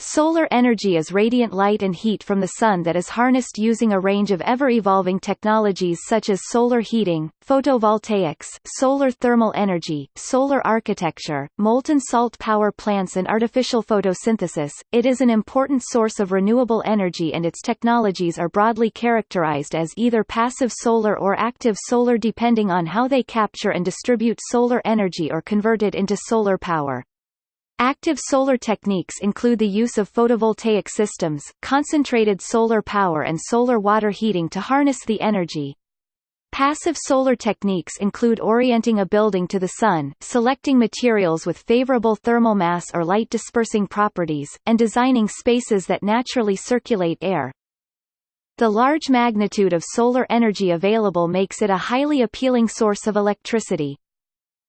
Solar energy is radiant light and heat from the sun that is harnessed using a range of ever-evolving technologies such as solar heating, photovoltaics, solar thermal energy, solar architecture, molten salt power plants and artificial photosynthesis. It is an important source of renewable energy and its technologies are broadly characterized as either passive solar or active solar depending on how they capture and distribute solar energy or convert it into solar power. Active solar techniques include the use of photovoltaic systems, concentrated solar power and solar water heating to harness the energy. Passive solar techniques include orienting a building to the sun, selecting materials with favorable thermal mass or light dispersing properties, and designing spaces that naturally circulate air. The large magnitude of solar energy available makes it a highly appealing source of electricity.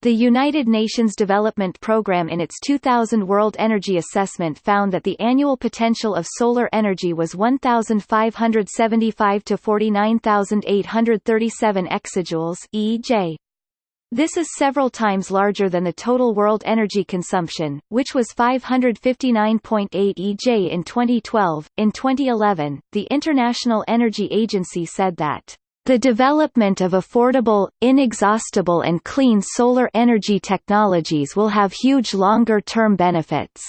The United Nations Development Programme in its 2000 World Energy Assessment found that the annual potential of solar energy was 1,575 to 49,837 exajoules (EJ). This is several times larger than the total world energy consumption, which was 559.8 EJ in 2012. In 2011, the International Energy Agency said that the development of affordable, inexhaustible and clean solar energy technologies will have huge longer-term benefits.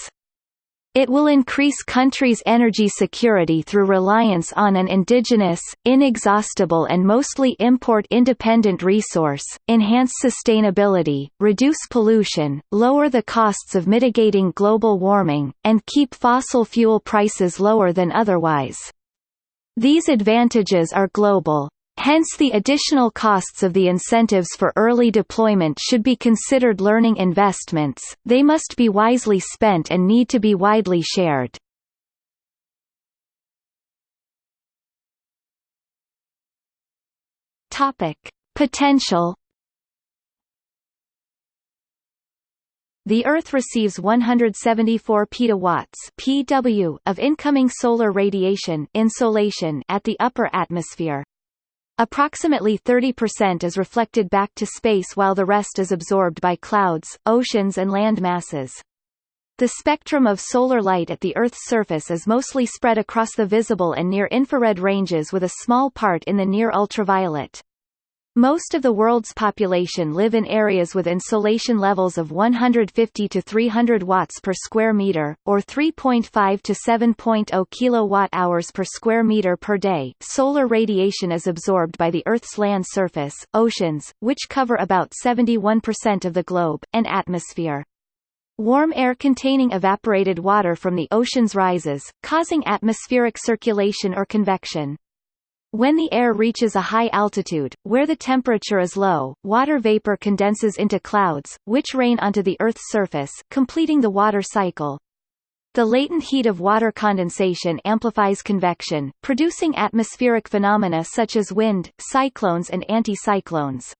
It will increase countries' energy security through reliance on an indigenous, inexhaustible and mostly import-independent resource, enhance sustainability, reduce pollution, lower the costs of mitigating global warming, and keep fossil fuel prices lower than otherwise. These advantages are global. Hence the additional costs of the incentives for early deployment should be considered learning investments, they must be wisely spent and need to be widely shared. Potential The Earth receives 174 petawatts (pW) of incoming solar radiation insolation at the upper atmosphere. Approximately 30% is reflected back to space while the rest is absorbed by clouds, oceans and land masses. The spectrum of solar light at the Earth's surface is mostly spread across the visible and near-infrared ranges with a small part in the near-ultraviolet. Most of the world's population live in areas with insolation levels of 150 to 300 watts per square meter, or 3.5 to 7.0 kilowatt-hours per square meter per day. Solar radiation is absorbed by the Earth's land surface, oceans, which cover about 71% of the globe, and atmosphere. Warm air containing evaporated water from the oceans rises, causing atmospheric circulation or convection. When the air reaches a high altitude, where the temperature is low, water vapor condenses into clouds, which rain onto the Earth's surface, completing the water cycle. The latent heat of water condensation amplifies convection, producing atmospheric phenomena such as wind, cyclones and anticyclones.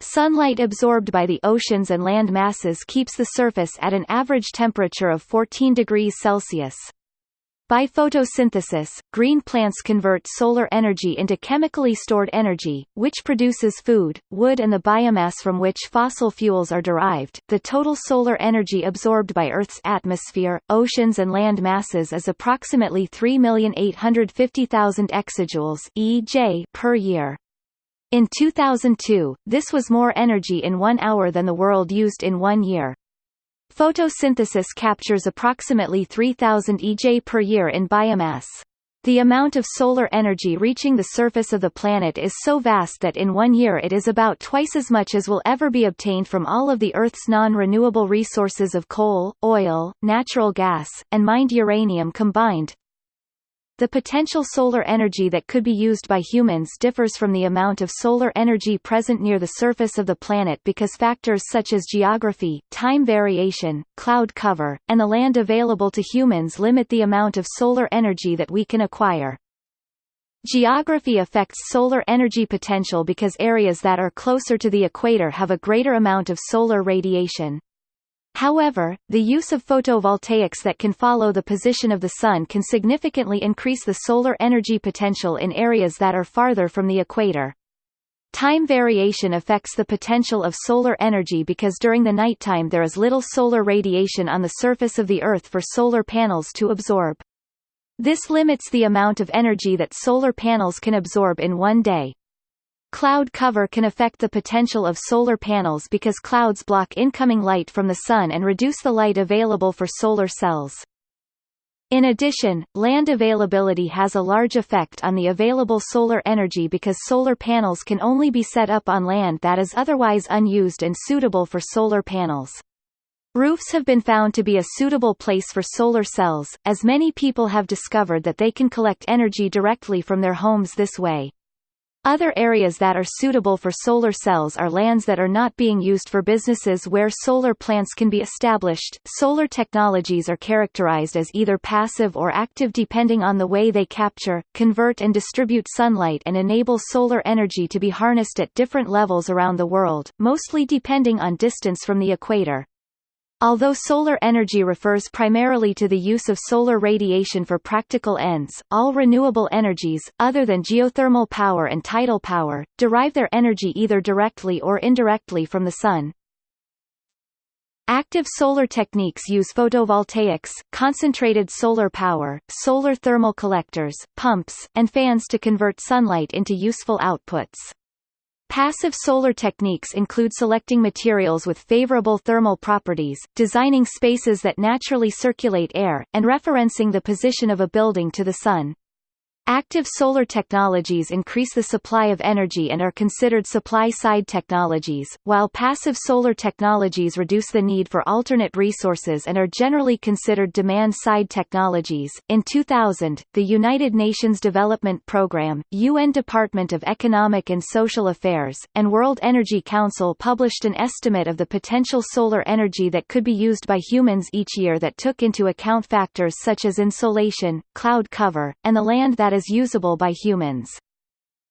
Sunlight absorbed by the oceans and land masses keeps the surface at an average temperature of 14 degrees Celsius. By photosynthesis, green plants convert solar energy into chemically stored energy, which produces food, wood and the biomass from which fossil fuels are derived. The total solar energy absorbed by Earth's atmosphere, oceans and land masses is approximately 3,850,000 exajoules (EJ) per year. In 2002, this was more energy in one hour than the world used in one year. Photosynthesis captures approximately 3000 EJ per year in biomass. The amount of solar energy reaching the surface of the planet is so vast that in one year it is about twice as much as will ever be obtained from all of the Earth's non-renewable resources of coal, oil, natural gas, and mined uranium combined. The potential solar energy that could be used by humans differs from the amount of solar energy present near the surface of the planet because factors such as geography, time variation, cloud cover, and the land available to humans limit the amount of solar energy that we can acquire. Geography affects solar energy potential because areas that are closer to the equator have a greater amount of solar radiation. However, the use of photovoltaics that can follow the position of the sun can significantly increase the solar energy potential in areas that are farther from the equator. Time variation affects the potential of solar energy because during the nighttime there is little solar radiation on the surface of the Earth for solar panels to absorb. This limits the amount of energy that solar panels can absorb in one day. Cloud cover can affect the potential of solar panels because clouds block incoming light from the sun and reduce the light available for solar cells. In addition, land availability has a large effect on the available solar energy because solar panels can only be set up on land that is otherwise unused and suitable for solar panels. Roofs have been found to be a suitable place for solar cells, as many people have discovered that they can collect energy directly from their homes this way. Other areas that are suitable for solar cells are lands that are not being used for businesses where solar plants can be established. Solar technologies are characterized as either passive or active depending on the way they capture, convert and distribute sunlight and enable solar energy to be harnessed at different levels around the world, mostly depending on distance from the equator. Although solar energy refers primarily to the use of solar radiation for practical ends, all renewable energies, other than geothermal power and tidal power, derive their energy either directly or indirectly from the sun. Active solar techniques use photovoltaics, concentrated solar power, solar thermal collectors, pumps, and fans to convert sunlight into useful outputs. Passive solar techniques include selecting materials with favorable thermal properties, designing spaces that naturally circulate air, and referencing the position of a building to the sun. Active solar technologies increase the supply of energy and are considered supply-side technologies, while passive solar technologies reduce the need for alternate resources and are generally considered demand-side technologies. In 2000, the United Nations Development Programme, UN Department of Economic and Social Affairs, and World Energy Council published an estimate of the potential solar energy that could be used by humans each year that took into account factors such as insolation, cloud cover, and the land that is usable by humans.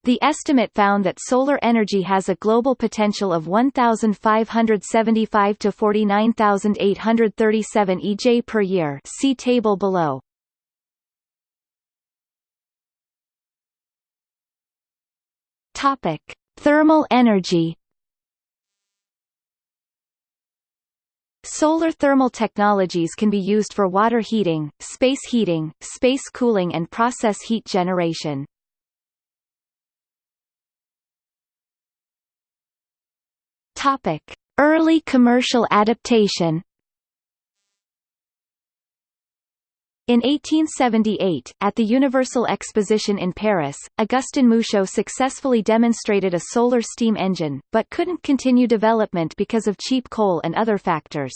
The estimate found that solar energy has a global potential of 1,575 to 49,837 EJ per year see table below. Topic. Thermal energy Solar thermal technologies can be used for water heating, space heating, space cooling and process heat generation. Topic: Early commercial adaptation. In 1878, at the Universal Exposition in Paris, Augustin Mouchot successfully demonstrated a solar steam engine, but couldn't continue development because of cheap coal and other factors.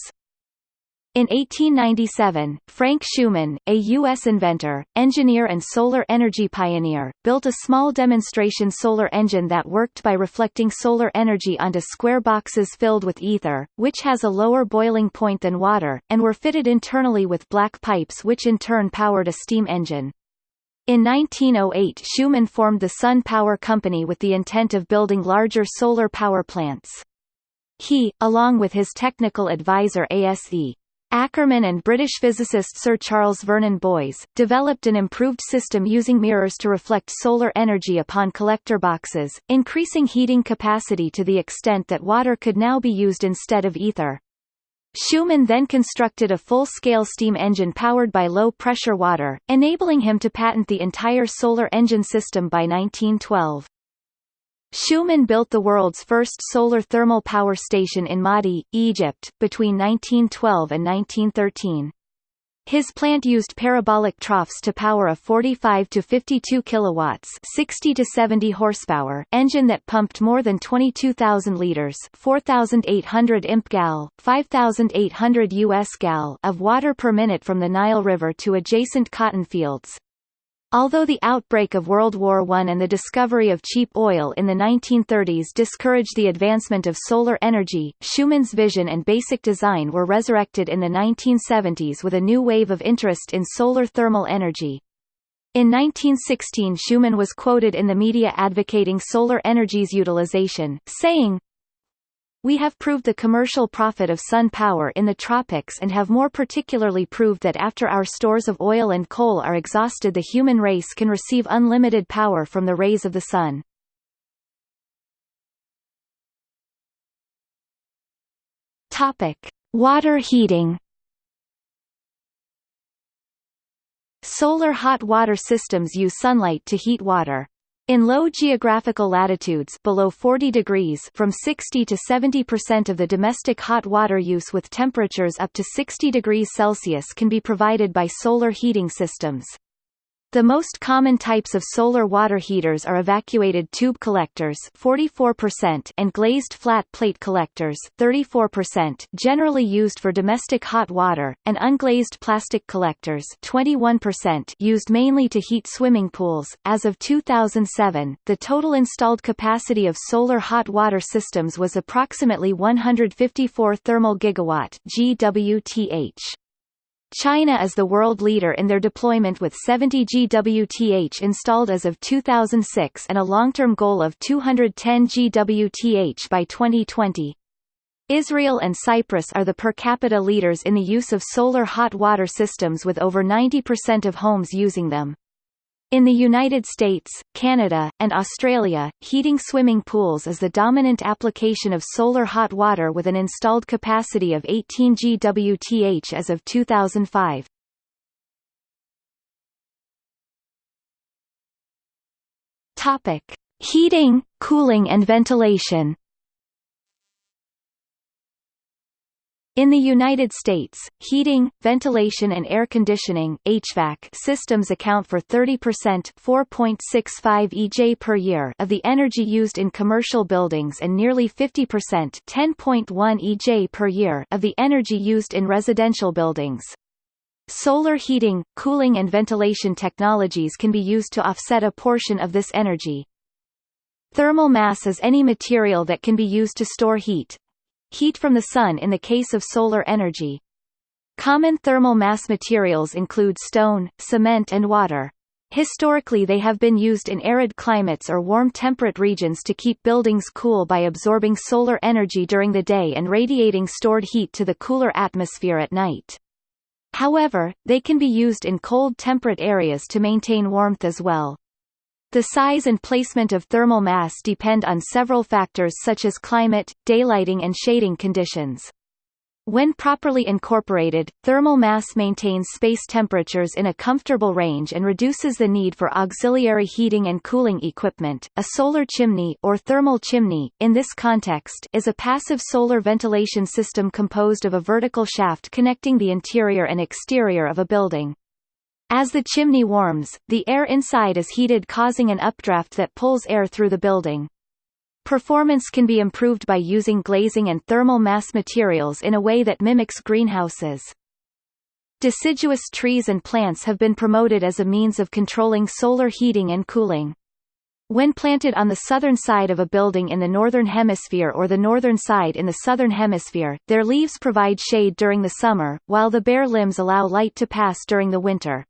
In 1897, Frank Shuman, a U.S. inventor, engineer and solar energy pioneer, built a small demonstration solar engine that worked by reflecting solar energy onto square boxes filled with ether, which has a lower boiling point than water, and were fitted internally with black pipes which in turn powered a steam engine. In 1908 Shuman formed the Sun Power Company with the intent of building larger solar power plants. He, along with his technical advisor ASE, Ackermann and British physicist Sir Charles Vernon Boys, developed an improved system using mirrors to reflect solar energy upon collector boxes, increasing heating capacity to the extent that water could now be used instead of ether. Shuman then constructed a full-scale steam engine powered by low-pressure water, enabling him to patent the entire solar engine system by 1912. Shuman built the world's first solar thermal power station in Maadi, Egypt, between 1912 and 1913. His plant used parabolic troughs to power a 45 to 52 kilowatts, 60 to 70 horsepower engine that pumped more than 22,000 liters, 4,800 imp gal, 5,800 US gal of water per minute from the Nile River to adjacent cotton fields. Although the outbreak of World War I and the discovery of cheap oil in the 1930s discouraged the advancement of solar energy, Shuman's vision and basic design were resurrected in the 1970s with a new wave of interest in solar thermal energy. In 1916 Shuman was quoted in the media advocating solar energy's utilization, saying, we have proved the commercial profit of sun power in the tropics and have more particularly proved that after our stores of oil and coal are exhausted the human race can receive unlimited power from the rays of the sun. Topic: Water heating. Solar hot water systems use sunlight to heat water. In low geographical latitudes below 40 degrees from 60 to 70% of the domestic hot water use with temperatures up to 60 degrees Celsius can be provided by solar heating systems. The most common types of solar water heaters are evacuated tube collectors 44% and glazed flat plate collectors 34% generally used for domestic hot water, and unglazed plastic collectors 21% used mainly to heat swimming pools. As of 2007, the total installed capacity of solar hot water systems was approximately 154 thermal gigawatt GWTH. China is the world leader in their deployment with 70 GWTH installed as of 2006 and a long-term goal of 210 GWTH by 2020. Israel and Cyprus are the per capita leaders in the use of solar hot water systems with over 90% of homes using them. In the United States, Canada, and Australia, heating swimming pools is the dominant application of solar hot water with an installed capacity of 18 GWTH as of 2005. Topic: Heating, cooling and ventilation. In the United States, heating, ventilation and air conditioning HVAC systems account for 30% 4.65 EJ per year of the energy used in commercial buildings and nearly 50% 10.1 EJ per year of the energy used in residential buildings. Solar heating, cooling and ventilation technologies can be used to offset a portion of this energy. Thermal mass is any material that can be used to store heat, Heat from the sun in the case of solar energy. Common thermal mass materials include stone, cement and water. Historically they have been used in arid climates or warm temperate regions to keep buildings cool by absorbing solar energy during the day and radiating stored heat to the cooler atmosphere at night. However, they can be used in cold temperate areas to maintain warmth as well. The size and placement of thermal mass depend on several factors such as climate, daylighting and shading conditions. When properly incorporated, thermal mass maintains space temperatures in a comfortable range and reduces the need for auxiliary heating and cooling equipment. A solar chimney or thermal chimney, in this context, is a passive solar ventilation system composed of a vertical shaft connecting the interior and exterior of a building. As the chimney warms, the air inside is heated causing an updraft that pulls air through the building. Performance can be improved by using glazing and thermal mass materials in a way that mimics greenhouses. Deciduous trees and plants have been promoted as a means of controlling solar heating and cooling. When planted on the southern side of a building in the northern hemisphere or the northern side in the southern hemisphere, their leaves provide shade during the summer, while the bare limbs allow light to pass during the winter.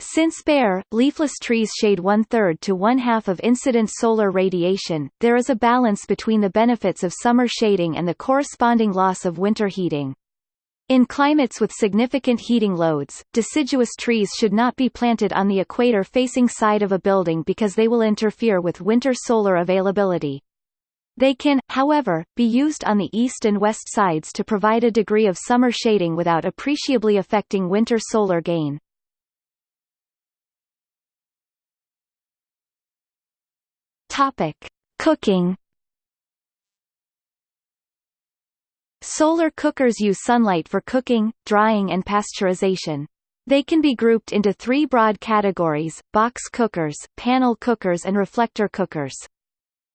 Since bare, leafless trees shade one-third to one-half of incident solar radiation, there is a balance between the benefits of summer shading and the corresponding loss of winter heating. In climates with significant heating loads, deciduous trees should not be planted on the equator-facing side of a building because they will interfere with winter solar availability. They can, however, be used on the east and west sides to provide a degree of summer shading without appreciably affecting winter solar gain. Topic: Cooking. Solar cookers use sunlight for cooking, drying and pasteurization. They can be grouped into three broad categories, box cookers, panel cookers and reflector cookers.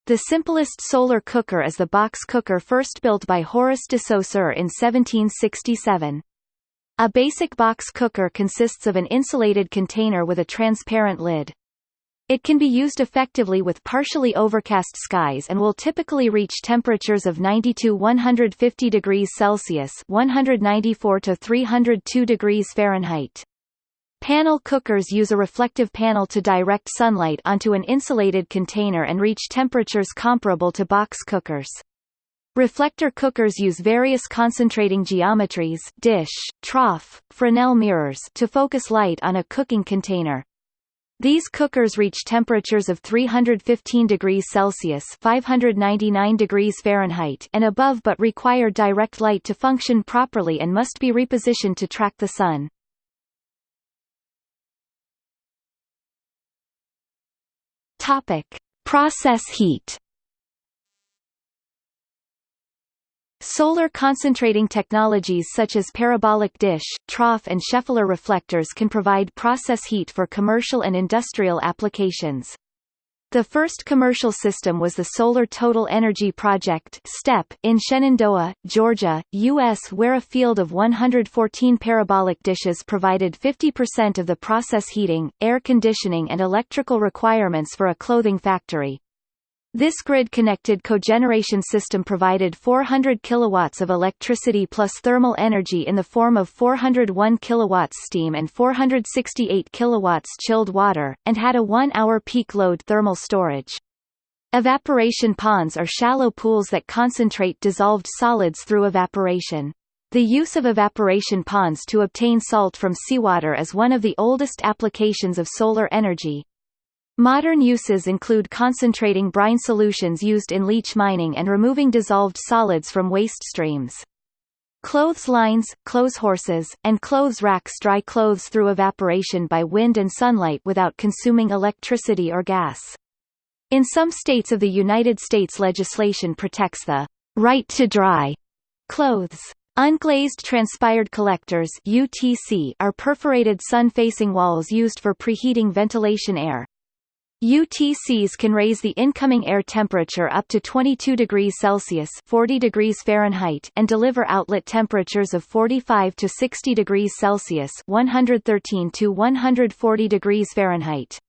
The simplest solar cooker is the box cooker first built by Horace de Saussure in 1767. A basic box cooker consists of an insulated container with a transparent lid. It can be used effectively with partially overcast skies and will typically reach temperatures of 90 to 150 degrees Celsius 194 to 302 degrees Fahrenheit. Panel cookers use a reflective panel to direct sunlight onto an insulated container and reach temperatures comparable to box cookers. Reflector cookers use various concentrating geometries dish, trough, Fresnel mirrors to focus light on a cooking container. These cookers reach temperatures of 315 degrees Celsius 599 degrees Fahrenheit and above but require direct light to function properly and must be repositioned to track the sun. Topic: Process heat Solar concentrating technologies such as parabolic dish, trough and Scheffler reflectors can provide process heat for commercial and industrial applications. The first commercial system was the Solar Total Energy Project STEP in Shenandoah, Georgia, U.S. where a field of 114 parabolic dishes provided 50% of the process heating, air conditioning and electrical requirements for a clothing factory. This grid-connected cogeneration system provided 400 kilowatts of electricity plus thermal energy in the form of 401 kilowatts steam and 468 kilowatts chilled water, and had a one-hour peak load thermal storage. Evaporation ponds are shallow pools that concentrate dissolved solids through evaporation. The use of evaporation ponds to obtain salt from seawater is one of the oldest applications of solar energy, Modern uses include concentrating brine solutions used in leach mining and removing dissolved solids from waste streams. Clothes lines, clothes horses, and clothes racks dry clothes through evaporation by wind and sunlight without consuming electricity or gas. In some states of the United States legislation protects the right to dry clothes. Unglazed transpired collectors UTC are perforated sun-facing walls used for preheating ventilation air. UTCs can raise the incoming air temperature up to 22 degrees Celsius 40 degrees Fahrenheit and deliver outlet temperatures of 45 to 60 degrees Celsius 113 to 140 degrees Fahrenheit.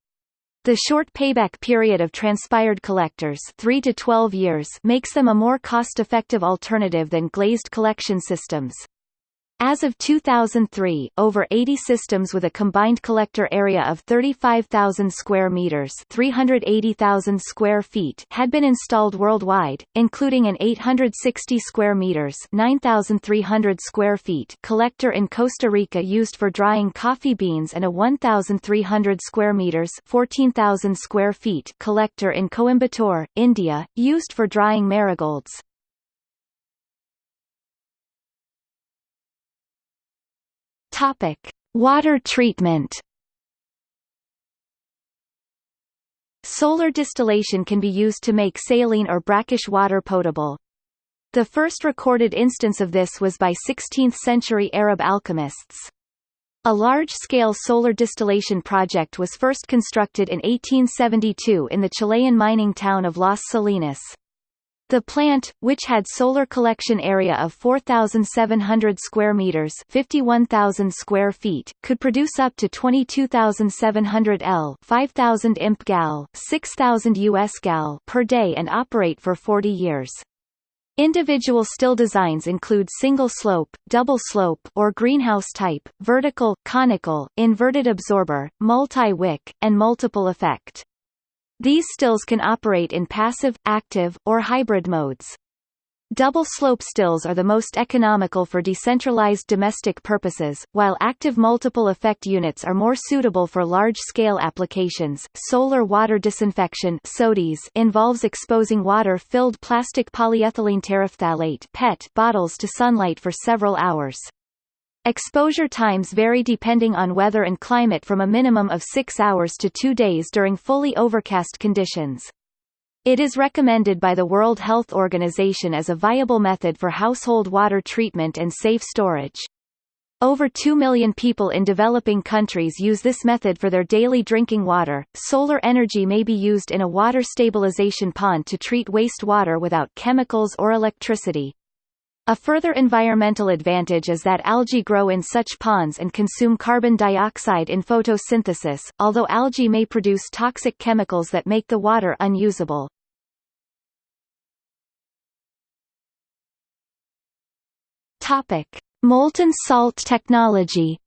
The short payback period of transpired collectors 3 to 12 years makes them a more cost-effective alternative than glazed collection systems. As of 2003, over 80 systems with a combined collector area of 35,000 square meters, 380,000 square feet, had been installed worldwide, including an 860 square meters, 9,300 square feet collector in Costa Rica used for drying coffee beans and a 1,300 square meters, 14,000 square feet collector in Coimbatore, India, used for drying marigolds. Topic: Water treatment. Solar distillation can be used to make saline or brackish water potable. The first recorded instance of this was by 16th-century Arab alchemists. A large-scale solar distillation project was first constructed in 1872 in the Chilean mining town of Las Salinas. The plant, which had solar collection area of 4,700 square meters (51,000 square feet), could produce up to 22,700 L (5,000 imp gal, 6,000 US gal) per day and operate for 40 years. Individual still designs include single slope, double slope or greenhouse type, vertical, conical, inverted absorber, multi-wick, and multiple effect. These stills can operate in passive, active, or hybrid modes. Double slope stills are the most economical for decentralized domestic purposes, while active multiple effect units are more suitable for large-scale applications. Solar water disinfection (SODIS) involves exposing water-filled plastic polyethylene terephthalate (PET) bottles to sunlight for several hours. Exposure times vary depending on weather and climate from a minimum of 6 hours to 2 days during fully overcast conditions. It is recommended by the World Health Organization as a viable method for household water treatment and safe storage. Over 2 million people in developing countries use this method for their daily drinking water. Solar energy may be used in a water stabilization pond to treat wastewater without chemicals or electricity. A further environmental advantage is that algae grow in such ponds and consume carbon dioxide in photosynthesis, although algae may produce toxic chemicals that make the water unusable. Topic: Molten salt technology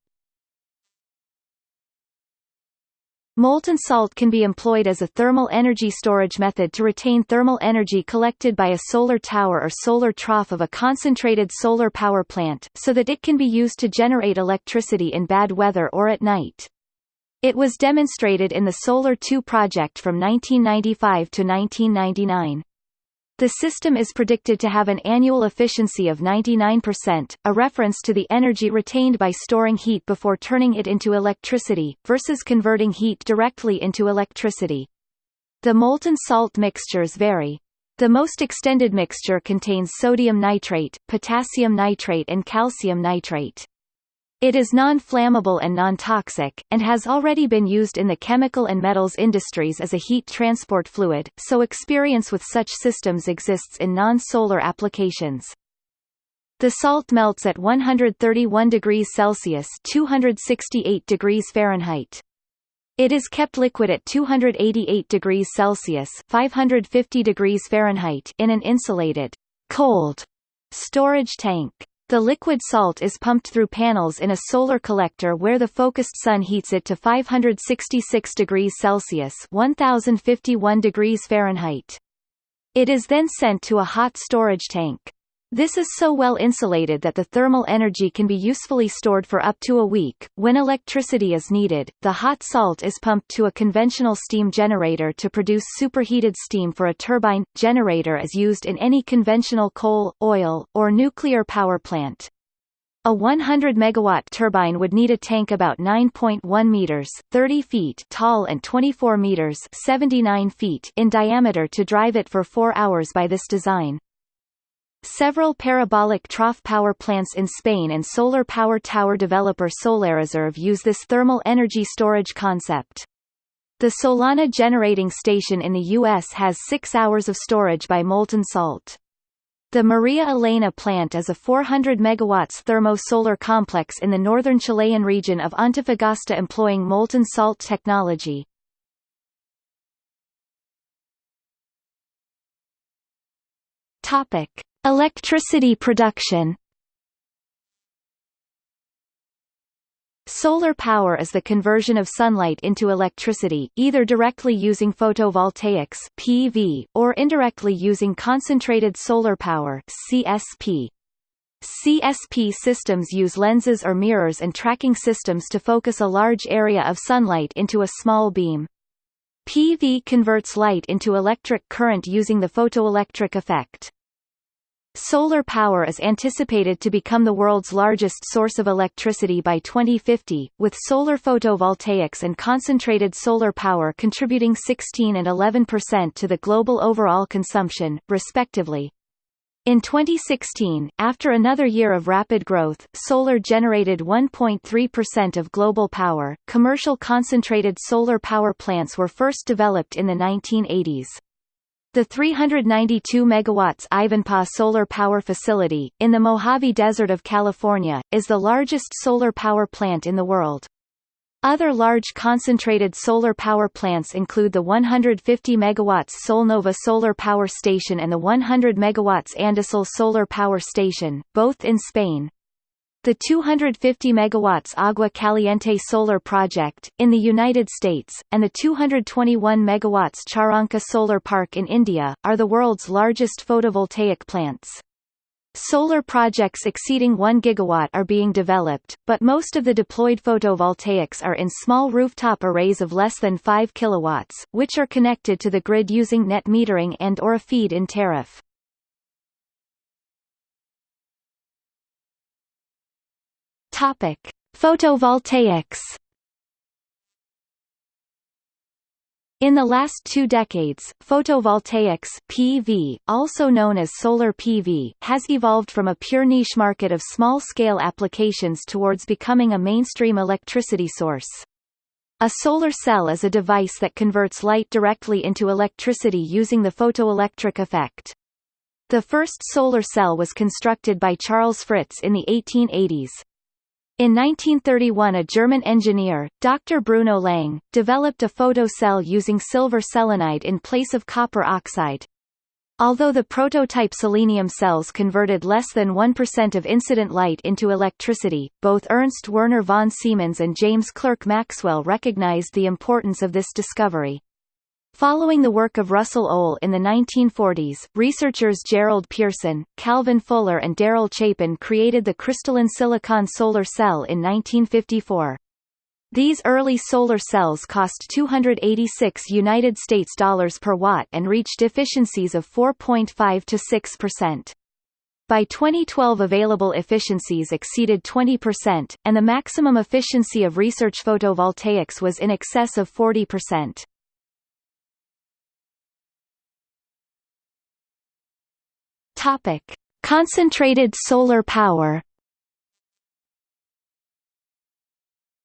Molten salt can be employed as a thermal energy storage method to retain thermal energy collected by a solar tower or solar trough of a concentrated solar power plant, so that it can be used to generate electricity in bad weather or at night. It was demonstrated in the Solar 2 project from 1995 to 1999. The system is predicted to have an annual efficiency of 99%, a reference to the energy retained by storing heat before turning it into electricity, versus converting heat directly into electricity. The molten salt mixtures vary. The most extended mixture contains sodium nitrate, potassium nitrate and calcium nitrate. It is non-flammable and non-toxic, and has already been used in the chemical and metals industries as a heat transport fluid, so experience with such systems exists in non-solar applications. The salt melts at 131 degrees Celsius 268 degrees Fahrenheit. It is kept liquid at 288 degrees Celsius 550 degrees Fahrenheit in an insulated, cold storage tank. The liquid salt is pumped through panels in a solar collector where the focused sun heats it to 566 degrees Celsius 1051 degrees Fahrenheit. It is then sent to a hot storage tank. This is so well insulated that the thermal energy can be usefully stored for up to a week. When electricity is needed, the hot salt is pumped to a conventional steam generator to produce superheated steam for a turbine. Generator is used in any conventional coal, oil, or nuclear power plant. A 100 megawatt turbine would need a tank about 9.1 meters, 30 feet tall and 24 meters, 79 feet in diameter to drive it for 4 hours by this design. Several parabolic trough power plants in Spain and solar power tower developer Solarreserve use this thermal energy storage concept. The Solana generating station in the U.S. has six hours of storage by molten salt. The Maria Elena plant is a 400 MW thermo-solar complex in the northern Chilean region of Antofagasta employing molten salt technology. Topic. Electricity production Solar power is the conversion of sunlight into electricity, either directly using photovoltaics (PV) or indirectly using concentrated solar power (CSP). CSP systems use lenses or mirrors and tracking systems to focus a large area of sunlight into a small beam. PV converts light into electric current using the photoelectric effect. Solar power is anticipated to become the world's largest source of electricity by 2050, with solar photovoltaics and concentrated solar power contributing 16 and 11% to the global overall consumption, respectively. In 2016, after another year of rapid growth, solar generated 1.3% of global power. Commercial concentrated solar power plants were first developed in the 1980s. The 392 megawatts Ivanpah Solar Power Facility, in the Mojave Desert of California, is the largest solar power plant in the world. Other large concentrated solar power plants include the 150 megawatts Solnova Solar Power Station and the 100 megawatts Andasol Solar Power Station, both in Spain. The 250 megawatts Agua Caliente solar project, in the United States, and the 221 megawatts Charanka solar park in India, are the world's largest photovoltaic plants. Solar projects exceeding 1 gigawatt are being developed, but most of the deployed photovoltaics are in small rooftop arrays of less than 5 kilowatts, which are connected to the grid using net metering and or a feed-in tariff. Topic: Photovoltaics. In the last two decades, photovoltaics PV, also known as solar PV, has evolved from a pure niche market of small-scale applications towards becoming a mainstream electricity source. A solar cell is a device that converts light directly into electricity using the photoelectric effect. The first solar cell was constructed by Charles Fritts in the 1880s. In 1931 a German engineer, Dr. Bruno Lang, developed a photocell using silver selenide in place of copper oxide. Although the prototype selenium cells converted less than 1% of incident light into electricity, both Ernst Werner von Siemens and James Clerk Maxwell recognized the importance of this discovery. Following the work of Russell Ohl in the 1940s, researchers Gerald Pearson, Calvin Fuller and Daryl Chapin created the crystalline silicon solar cell in 1954. These early solar cells cost 286 United States dollars per watt and reached efficiencies of 4.5 to 6%. By 2012 available efficiencies exceeded 20%, and the maximum efficiency of research photovoltaics was in excess of 40%. Topic: Concentrated solar power.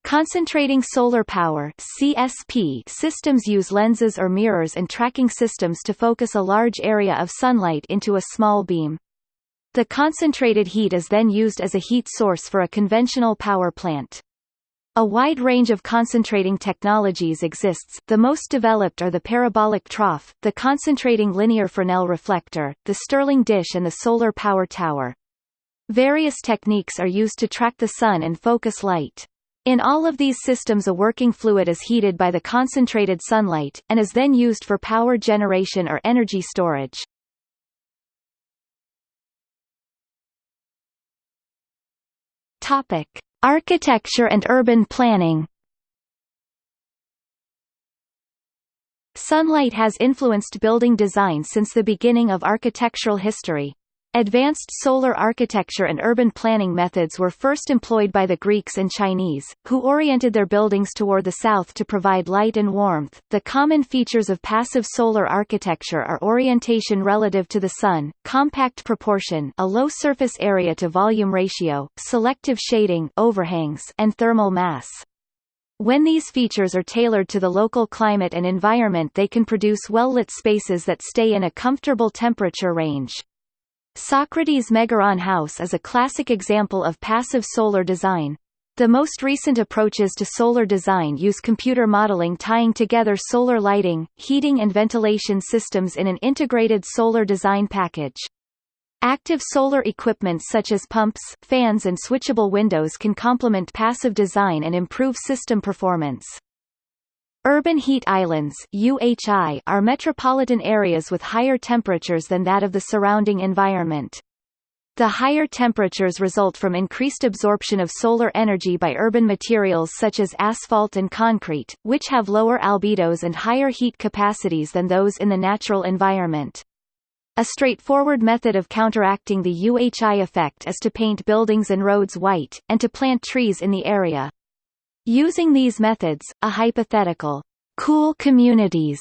Concentrating solar power CSP systems use lenses or mirrors and tracking systems to focus a large area of sunlight into a small beam. The concentrated heat is then used as a heat source for a conventional power plant. A wide range of concentrating technologies exists, the most developed are the parabolic trough, the concentrating linear Fresnel reflector, the Stirling dish and the solar power tower. Various techniques are used to track the sun and focus light. In all of these systems a working fluid is heated by the concentrated sunlight, and is then used for power generation or energy storage. Topic: Architecture and urban planning. Sunlight has influenced building design since the beginning of architectural history. Advanced solar architecture and urban planning methods were first employed by the Greeks and Chinese, who oriented their buildings toward the south to provide light and warmth. The common features of passive solar architecture are orientation relative to the sun, compact proportion, a low surface area to volume ratio, selective shading, overhangs, and thermal mass. When these features are tailored to the local climate and environment they can produce well-lit spaces that stay in a comfortable temperature range. Socrates Megaron House is a classic example of passive solar design. The most recent approaches to solar design use computer modeling tying together solar lighting, heating and ventilation systems in an integrated solar design package. Active solar equipment such as pumps, fans and switchable windows can complement passive design and improve system performance. Urban heat islands UHI are metropolitan areas with higher temperatures than that of the surrounding environment. The higher temperatures result from increased absorption of solar energy by urban materials such as asphalt and concrete, which have lower albedos and higher heat capacities than those in the natural environment. A straightforward method of counteracting the UHI effect is to paint buildings and roads white, and to plant trees in the area. Using these methods, a hypothetical cool communities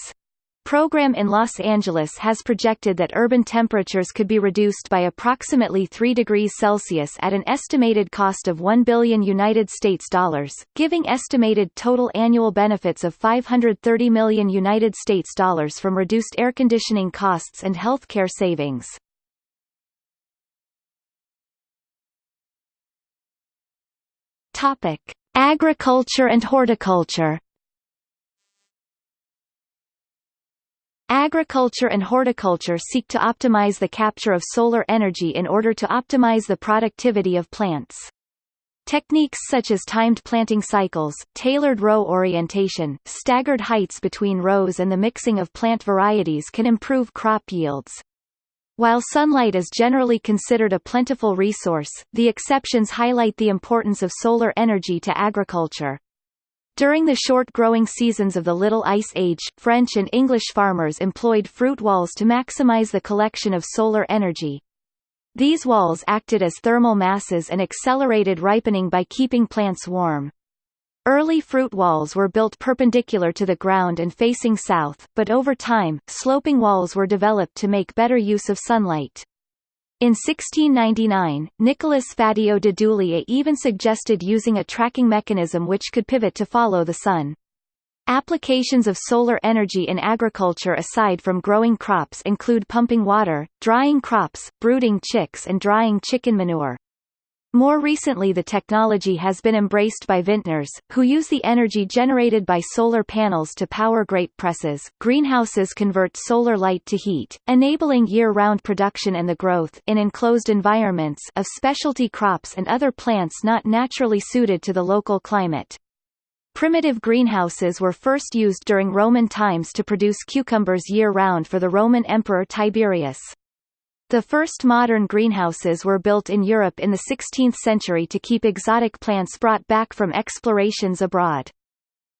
program in Los Angeles has projected that urban temperatures could be reduced by approximately 3 degrees Celsius at an estimated cost of 1 billion United States dollars, giving estimated total annual benefits of 530 million United States dollars from reduced air conditioning costs and healthcare savings. Topic: Agriculture and horticulture Agriculture and horticulture seek to optimize the capture of solar energy in order to optimize the productivity of plants. Techniques such as timed planting cycles, tailored row orientation, staggered heights between rows and the mixing of plant varieties can improve crop yields. While sunlight is generally considered a plentiful resource, the exceptions highlight the importance of solar energy to agriculture. During the short growing seasons of the Little Ice Age, French and English farmers employed fruit walls to maximize the collection of solar energy. These walls acted as thermal masses and accelerated ripening by keeping plants warm. Early fruit walls were built perpendicular to the ground and facing south, but over time, sloping walls were developed to make better use of sunlight. In 1699, Nicolas Fatio de Duillier even suggested using a tracking mechanism which could pivot to follow the sun. Applications of solar energy in agriculture aside from growing crops include pumping water, drying crops, brooding chicks and drying chicken manure. More recently the technology has been embraced by vintners, who use the energy generated by solar panels to power grape presses. Greenhouses convert solar light to heat, enabling year-round production and the growth in enclosed environments of specialty crops and other plants not naturally suited to the local climate. Primitive greenhouses were first used during Roman times to produce cucumbers year-round for the Roman Emperor Tiberius. The first modern greenhouses were built in Europe in the 16th century to keep exotic plants brought back from explorations abroad.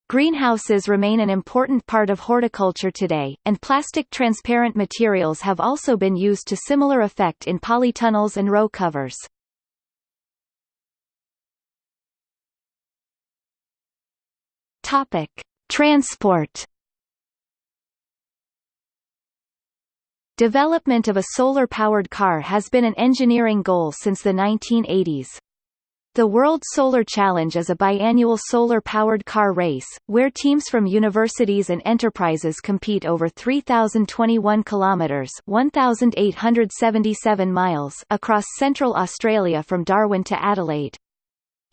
Greenhouses remain an important part of horticulture today, and plastic transparent materials have also been used to similar effect in polytunnels and row covers. Topic: Transport. Development of a solar-powered car has been an engineering goal since the 1980s. The World Solar Challenge is a biannual solar-powered car race, where teams from universities and enterprises compete over 3,021 kilometres 1,877 miles across central Australia from Darwin to Adelaide.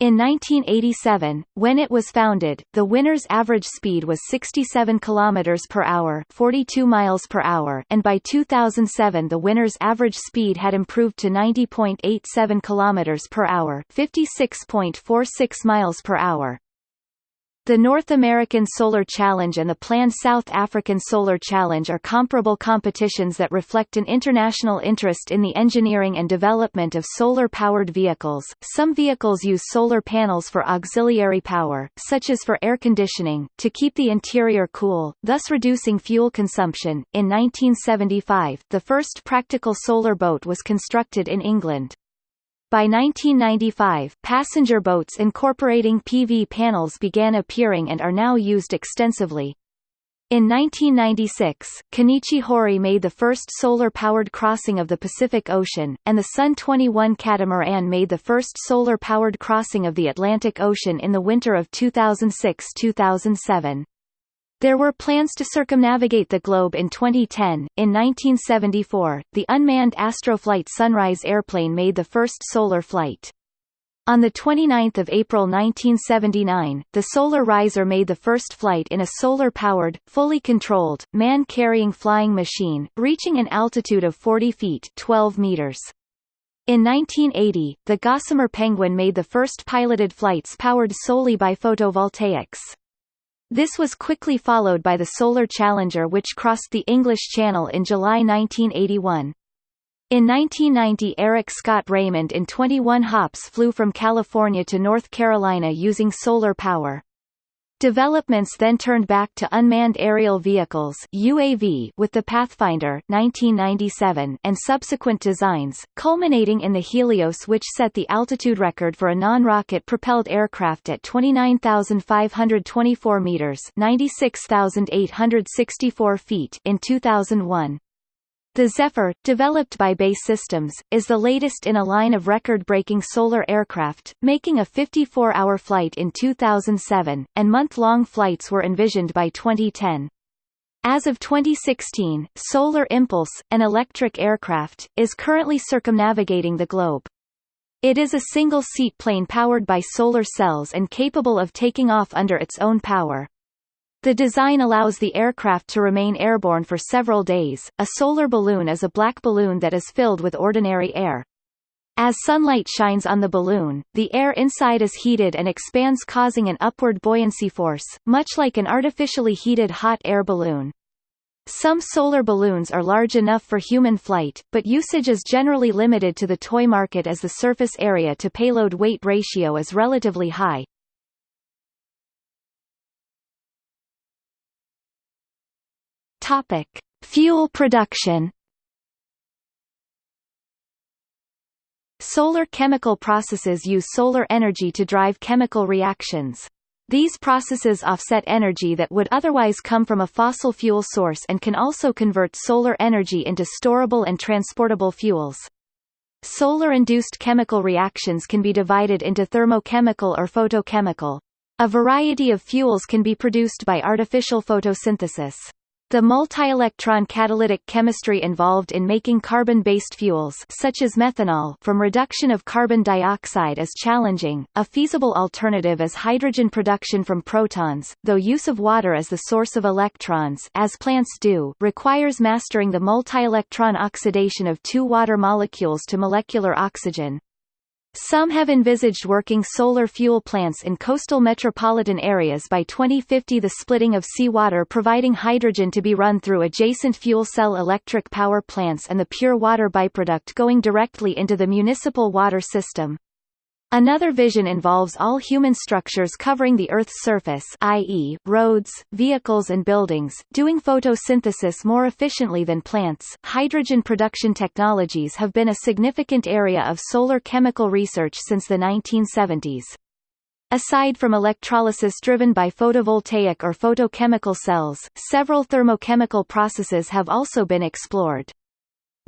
In 1987, when it was founded, the winner's average speed was 67 km per hour, 42 miles per hour, and by 2007 the winner's average speed had improved to 90.87 km per hour, 56.46 miles per hour. The North American Solar Challenge and the planned South African Solar Challenge are comparable competitions that reflect an international interest in the engineering and development of solar-powered vehicles. Some vehicles use solar panels for auxiliary power, such as for air conditioning, to keep the interior cool, thus reducing fuel consumption. In 1975, the first practical solar boat was constructed in England. By 1995, passenger boats incorporating PV panels began appearing and are now used extensively. In 1996, Kenichi Horie made the first solar-powered crossing of the Pacific Ocean, and the Sun 21 catamaran made the first solar-powered crossing of the Atlantic Ocean in the winter of 2006-2007. There were plans to circumnavigate the globe in 2010. In 1974, the unmanned Astroflight Sunrise airplane made the first solar flight. On 29 April 1979, the Solar Riser made the first flight in a solar-powered, fully controlled, man-carrying flying machine, reaching an altitude of 40 feet 12 meters. In 1980, the Gossamer Penguin made the first piloted flights powered solely by photovoltaics. This was quickly followed by the Solar Challenger which crossed the English Channel in July 1981. In 1990 Eric Scott Raymond in 21 hops flew from California to North Carolina using solar power. Developments then turned back to unmanned aerial vehicles UAV with the Pathfinder 1997 and subsequent designs, culminating in the Helios which set the altitude record for a non-rocket propelled aircraft at 29,524 meters 96,864 feet in 2001. The Zephyr, developed by BAE Systems, is the latest in a line of record-breaking solar aircraft, making a 54-hour flight in 2007, and month-long flights were envisioned by 2010. As of 2016, Solar Impulse, an electric aircraft, is currently circumnavigating the globe. It is a single-seat plane powered by solar cells and capable of taking off under its own power. The design allows the aircraft to remain airborne for several days. A solar balloon is a black balloon that is filled with ordinary air. As sunlight shines on the balloon, the air inside is heated and expands causing an upward buoyancy force, much like an artificially heated hot air balloon. Some solar balloons are large enough for human flight, but usage is generally limited to the toy market as the surface area to payload weight ratio is relatively high. Topic: Fuel production. Solar chemical processes use solar energy to drive chemical reactions. These processes offset energy that would otherwise come from a fossil fuel source and can also convert solar energy into storable and transportable fuels. Solar-induced chemical reactions can be divided into thermochemical or photochemical. A variety of fuels can be produced by artificial photosynthesis. The multi-electron catalytic chemistry involved in making carbon-based fuels such as methanol from reduction of carbon dioxide is challenging. A feasible alternative is hydrogen production from protons, though use of water as the source of electrons as plants do requires mastering the multi-electron oxidation of two water molecules to molecular oxygen. Some have envisaged working solar fuel plants in coastal metropolitan areas by 2050 the splitting of seawater providing hydrogen to be run through adjacent fuel cell electric power plants and the pure water byproduct going directly into the municipal water system. Another vision involves all human structures covering the Earth's surface i.e., roads, vehicles and buildings, doing photosynthesis more efficiently than plants. Hydrogen production technologies have been a significant area of solar chemical research since the 1970s. Aside from electrolysis driven by photovoltaic or photochemical cells, several thermochemical processes have also been explored.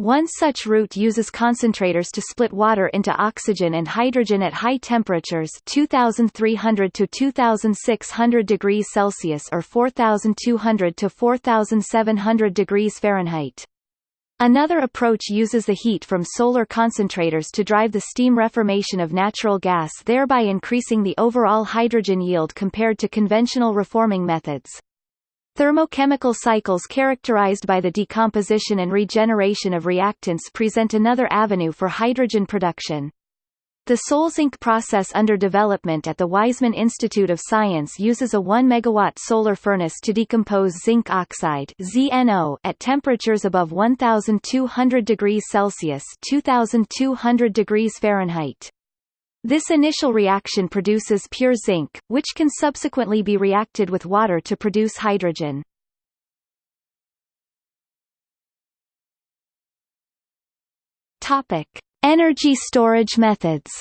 One such route uses concentrators to split water into oxygen and hydrogen at high temperatures 2300 to 2600 degrees Celsius or 4200 to 4700 degrees Fahrenheit. Another approach uses the heat from solar concentrators to drive the steam reformation of natural gas thereby increasing the overall hydrogen yield compared to conventional reforming methods. Thermochemical cycles characterized by the decomposition and regeneration of reactants present another avenue for hydrogen production. The Solzinc process under development at the Weizmann Institute of Science uses a 1 megawatt solar furnace to decompose zinc oxide (ZNO) at temperatures above 1200 degrees Celsius (2200 degrees Fahrenheit). This initial reaction produces pure zinc, which can subsequently be reacted with water to produce hydrogen. Topic: Energy storage methods.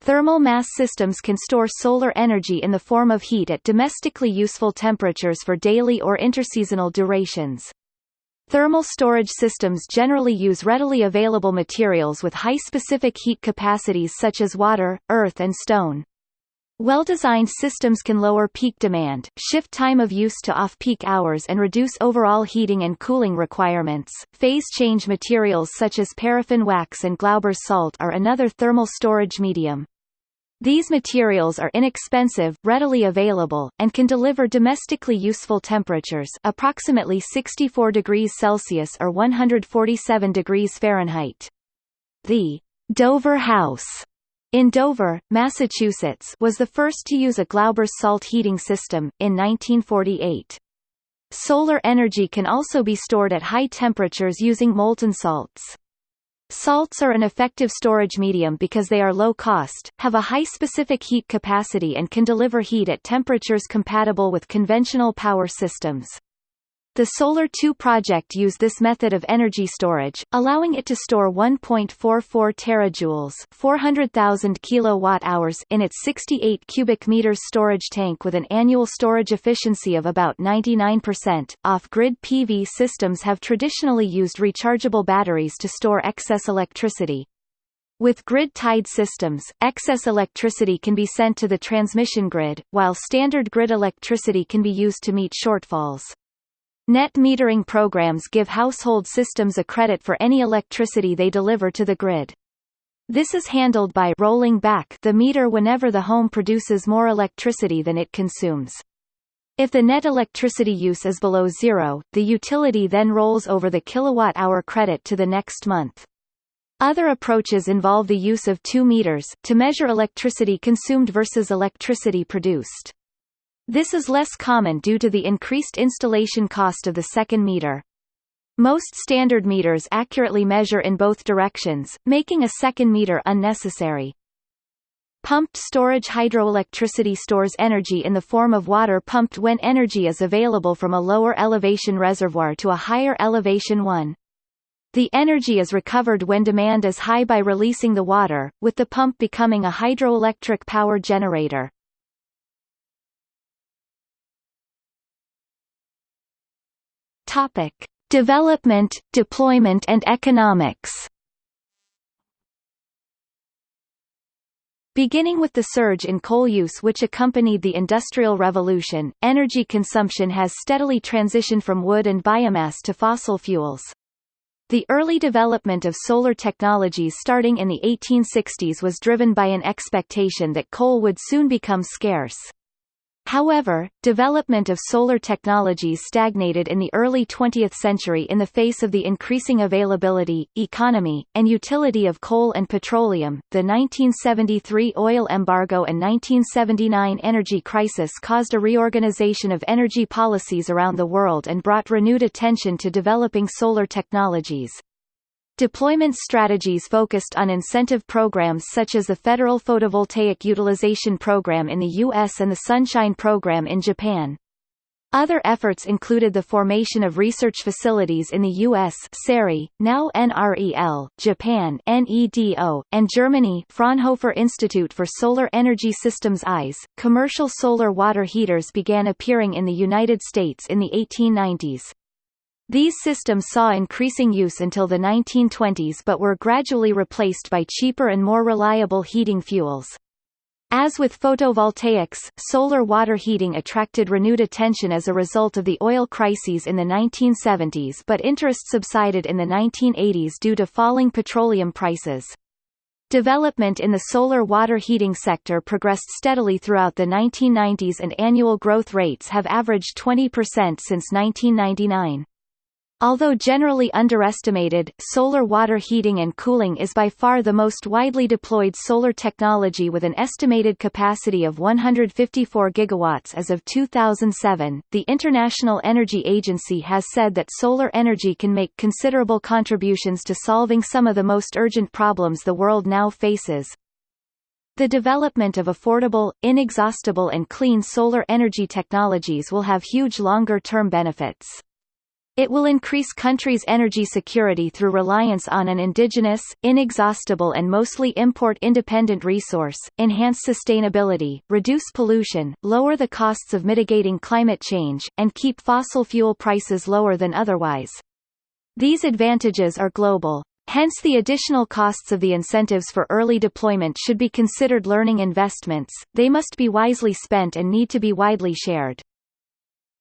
Thermal mass systems can store solar energy in the form of heat at domestically useful temperatures for daily or interseasonal durations. Thermal storage systems generally use readily available materials with high specific heat capacities such as water, earth and stone. Well-designed systems can lower peak demand, shift time of use to off-peak hours and reduce overall heating and cooling requirements. Phase change materials such as paraffin wax and Glauber's salt are another thermal storage medium. These materials are inexpensive, readily available, and can deliver domestically useful temperatures approximately 64 degrees Celsius or 147 degrees Fahrenheit. The Dover House in Dover, Massachusetts was the first to use a Glauber's salt heating system, in 1948. Solar energy can also be stored at high temperatures using molten salts. Salts are an effective storage medium because they are low cost, have a high specific heat capacity and can deliver heat at temperatures compatible with conventional power systems. The Solar 2 project used this method of energy storage, allowing it to store 1.44 terajoules, 400,000 kilowatt-hours in its 68 cubic meters storage tank with an annual storage efficiency of about 99%. Off-grid PV systems have traditionally used rechargeable batteries to store excess electricity. With grid-tied systems, excess electricity can be sent to the transmission grid, while standard grid electricity can be used to meet shortfalls. Net metering programs give household systems a credit for any electricity they deliver to the grid. This is handled by rolling back the meter whenever the home produces more electricity than it consumes. If the net electricity use is below zero, the utility then rolls over the kilowatt-hour credit to the next month. Other approaches involve the use of two meters, to measure electricity consumed versus electricity produced. This is less common due to the increased installation cost of the second meter. Most standard meters accurately measure in both directions, making a second meter unnecessary. Pumped storage hydroelectricity stores energy in the form of water pumped when energy is available from a lower elevation reservoir to a higher elevation one. The energy is recovered when demand is high by releasing the water, with the pump becoming a hydroelectric power generator. Topic: Development, deployment and economics. Beginning with the surge in coal use which accompanied the Industrial Revolution, energy consumption has steadily transitioned from wood and biomass to fossil fuels. The early development of solar technologies starting in the 1860s was driven by an expectation that coal would soon become scarce. However, development of solar technologies stagnated in the early 20th century in the face of the increasing availability, economy, and utility of coal and petroleum. The 1973 oil embargo and 1979 energy crisis caused a reorganization of energy policies around the world and brought renewed attention to developing solar technologies. Deployment strategies focused on incentive programs such as the Federal Photovoltaic Utilization Program in the U.S. and the Sunshine Program in Japan. Other efforts included the formation of research facilities in the U.S. SERI, now NREL, Japan NEDO, and Germany Fraunhofer Institute for Solar Energy Systems ISE. Commercial solar water heaters began appearing in the United States in the 1890s. These systems saw increasing use until the 1920s but were gradually replaced by cheaper and more reliable heating fuels. As with photovoltaics, solar water heating attracted renewed attention as a result of the oil crises in the 1970s but interest subsided in the 1980s due to falling petroleum prices. Development in the solar water heating sector progressed steadily throughout the 1990s and annual growth rates have averaged 20% since 1999. Although generally underestimated, solar water heating and cooling is by far the most widely deployed solar technology with an estimated capacity of 154 gigawatts as of 2007. The International Energy Agency has said that solar energy can make considerable contributions to solving some of the most urgent problems the world now faces. The development of affordable, inexhaustible and clean solar energy technologies will have huge longer-term benefits. It will increase countries' energy security through reliance on an indigenous, inexhaustible and mostly import-independent resource, enhance sustainability, reduce pollution, lower the costs of mitigating climate change, and keep fossil fuel prices lower than otherwise. These advantages are global. Hence the additional costs of the incentives for early deployment should be considered learning investments, they must be wisely spent and need to be widely shared.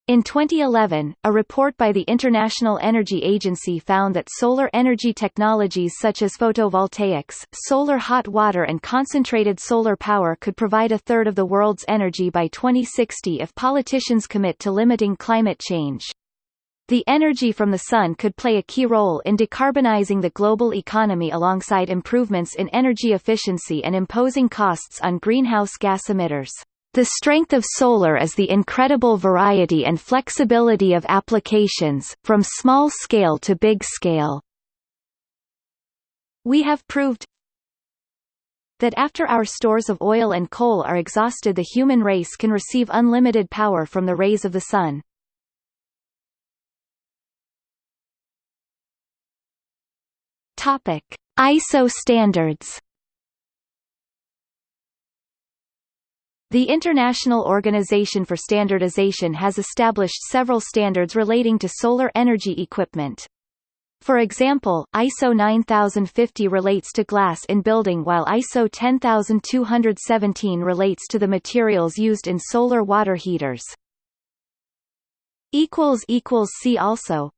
In 2011, a report by the International Energy Agency found that solar energy technologies such as photovoltaics, solar hot water and concentrated solar power could provide a third of the world's energy by 2060 if politicians commit to limiting climate change. The energy from the sun could play a key role in decarbonizing the global economy alongside improvements in energy efficiency and imposing costs on greenhouse gas emitters. The strength of solar is the incredible variety and flexibility of applications, from small scale to big scale. We have proved that after our stores of oil and coal are exhausted the human race can receive unlimited power from the rays of the sun. Topic: ISO standards The International Organization for Standardization has established several standards relating to solar energy equipment. For example, ISO 9050 relates to glass in building while ISO 10217 relates to the materials used in solar water heaters. See also